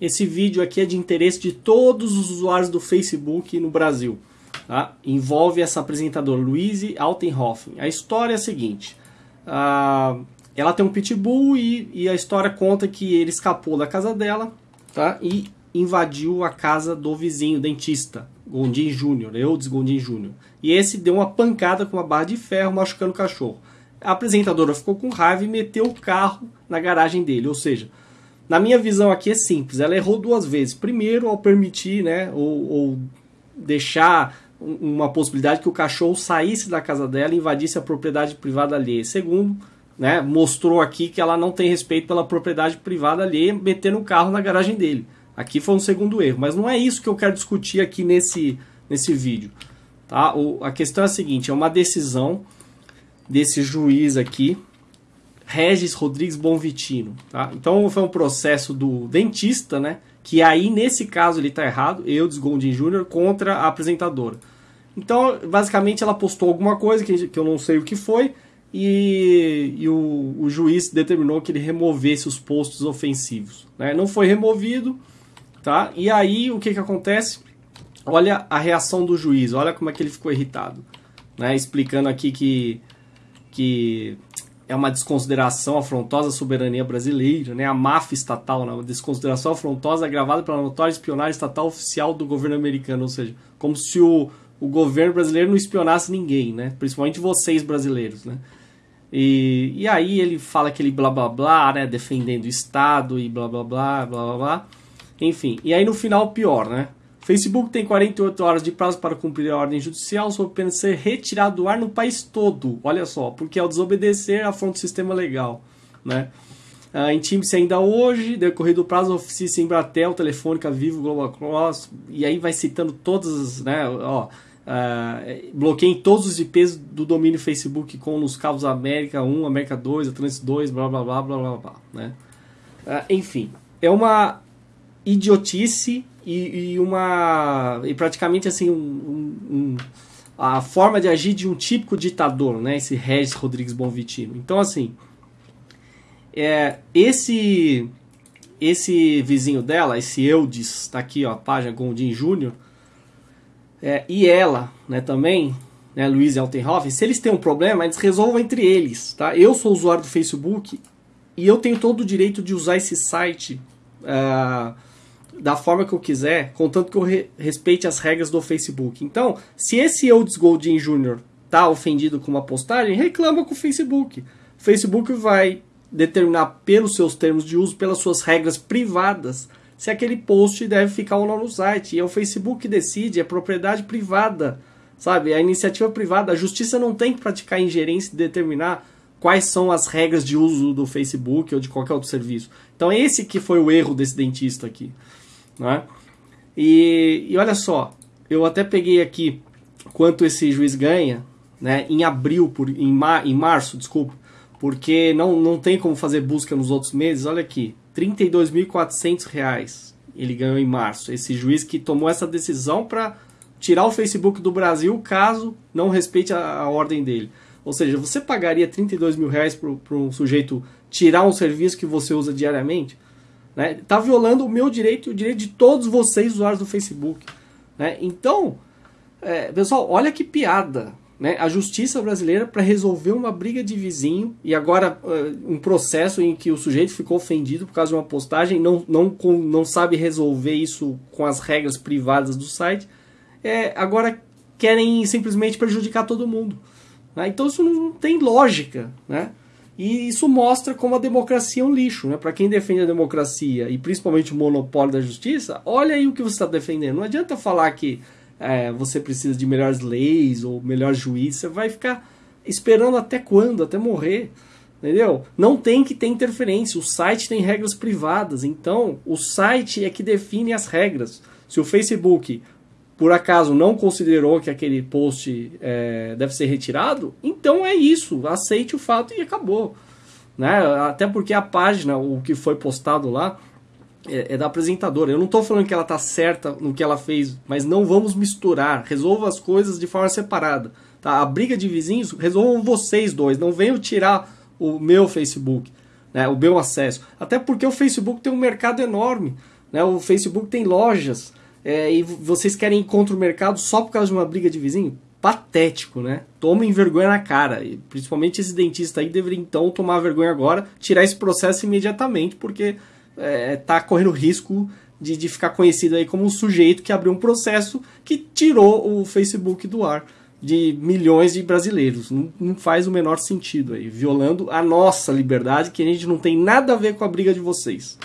esse vídeo aqui é de interesse de todos os usuários do Facebook no Brasil. Tá? Envolve essa apresentadora, Louise Altenhofen. A história é a seguinte. Uh, ela tem um pitbull e, e, a história conta que ele escapou da casa dela tá? e invadiu a casa do vizinho, dentista, Gondim Júnior, Eudes Gondim Júnior. E esse deu uma pancada com uma barra de ferro, machucando o cachorro. A apresentadora ficou com raiva e meteu o carro na garagem dele. Ou seja, na minha visão aqui é simples, ela errou duas vezes. Primeiro, ao permitir, né, ou, ou deixar uma possibilidade que o cachorro saísse da casa dela e invadisse a propriedade privada alheia. Segundo, né, mostrou aqui que ela não tem respeito pela propriedade privada alheia, metendo o carro na garagem dele. Aqui foi um segundo erro, mas não é isso que eu quero discutir aqui nesse, nesse vídeo. Tá? O, a questão é a seguinte, é uma decisão desse juiz aqui, Regis Rodrigues Bonvitino. Tá? Então foi um processo do dentista, né? que aí nesse caso ele está errado, eu, Gondim Jr., contra a apresentadora. Então, basicamente, ela postou alguma coisa que, que eu não sei o que foi, e, e o, o, juiz determinou que ele removesse os postos ofensivos. Né? Não foi removido, tá? E aí o que, que acontece? Olha a reação do juiz, olha como é que ele ficou irritado. Né? Explicando aqui que, que é uma desconsideração afrontosa à soberania brasileira, né? a máfia estatal, né? uma desconsideração afrontosa agravada pela notória espionagem estatal oficial do governo americano, ou seja, como se o, o governo brasileiro não espionasse ninguém, né? principalmente vocês brasileiros. Né? E, e aí ele fala aquele blá blá blá, né? defendendo o Estado e blá blá blá, blá blá blá. Enfim, e aí no final pior, né? Facebook tem 48 horas de prazo para cumprir a ordem judicial sob pena ser retirado do ar no país todo. Olha só, porque ao desobedecer afronta o sistema legal, né? Uh, Intime-se ainda hoje, decorrido o prazo, oficie-se em Bratel, Telefônica, Vivo, Global Cross, e aí vai citando todas, né, ó, uh, bloqueiem todos os IPs do domínio Facebook com nos cabos América 1, América 2, Atlantis 2, blá blá blá blá blá blá, né? Uh, enfim, é uma idiotice e, e, uma e praticamente assim um, um, um, a forma de agir de um típico ditador, né? Esse Regis Rodrigues Bonvitino. Então assim, é, esse esse vizinho dela, esse Eudes, tá aqui ó, página Gondim Júnior, é, e ela, né, também, né, Luiz Altenhoff, se eles têm um problema, eles resolvam entre eles, tá? Eu sou usuário do Facebook e eu tenho todo o direito de usar esse site uh, da forma que eu quiser, contanto que eu re respeite as regras do Facebook. Então, se esse Eudes Goldin Jr. tá ofendido com uma postagem, reclama com o Facebook. O Facebook vai determinar pelos seus termos de uso, pelas suas regras privadas, se aquele post deve ficar ou não no site. E é o Facebook que decide, é propriedade privada, sabe? É a iniciativa privada. A justiça não tem que praticar ingerência e determinar quais são as regras de uso do Facebook ou de qualquer outro serviço. Então esse que foi o erro desse dentista aqui. Né? E, e olha só, eu até peguei aqui quanto esse juiz ganha né, em abril, por, em, mar, em março, desculpa, porque não, não tem como fazer busca nos outros meses. Olha aqui, R$ 32.400 ele ganhou em março. Esse juiz que tomou essa decisão para tirar o Facebook do Brasil caso não respeite a, a ordem dele. Ou seja, você pagaria 32 mil reais para um sujeito tirar um serviço que você usa diariamente? Né? Tá violando o meu direito e o direito de todos vocês, usuários do Facebook. Né? Então, é, pessoal, olha que piada. Né? A justiça brasileira para resolver uma briga de vizinho e agora uh, um processo em que o sujeito ficou ofendido por causa de uma postagem não, não, com, não sabe resolver isso com as regras privadas do site. É, agora querem simplesmente prejudicar todo mundo. Né? Então isso não tem lógica. Né? E isso mostra como a democracia é um lixo, né? Para quem defende a democracia e principalmente o monopólio da justiça, olha aí o que você está defendendo. Não adianta falar que é, você precisa de melhores leis ou melhor juiz, você vai ficar esperando até quando? Até morrer. Entendeu? Não tem que ter interferência. O site tem regras privadas. Então, o site é que define as regras. Se o Facebook por acaso não considerou que aquele post é, deve ser retirado, então é isso, aceite o fato e acabou. Né? Até porque a página, o que foi postado lá, é, é da apresentadora. Eu não estou falando que ela está certa no que ela fez, mas não vamos misturar. Resolva as coisas de forma separada. Tá? A briga de vizinhos, resolvam vocês dois. Não venham tirar o meu Facebook, né? o meu acesso. Até porque o Facebook tem um mercado enorme. Né? O Facebook tem lojas é, e vocês querem ir contra o mercado só por causa de uma briga de vizinho? Patético, né? Tomem vergonha na cara. E principalmente esse dentista aí deveria então tomar vergonha agora, tirar esse processo imediatamente, porque é, tá correndo risco de, de ficar conhecido aí como um sujeito que abriu um processo que tirou o Facebook do ar de milhões de brasileiros. Não, não, faz o menor sentido aí, violando a nossa liberdade, que a gente não tem nada a ver com a briga de vocês.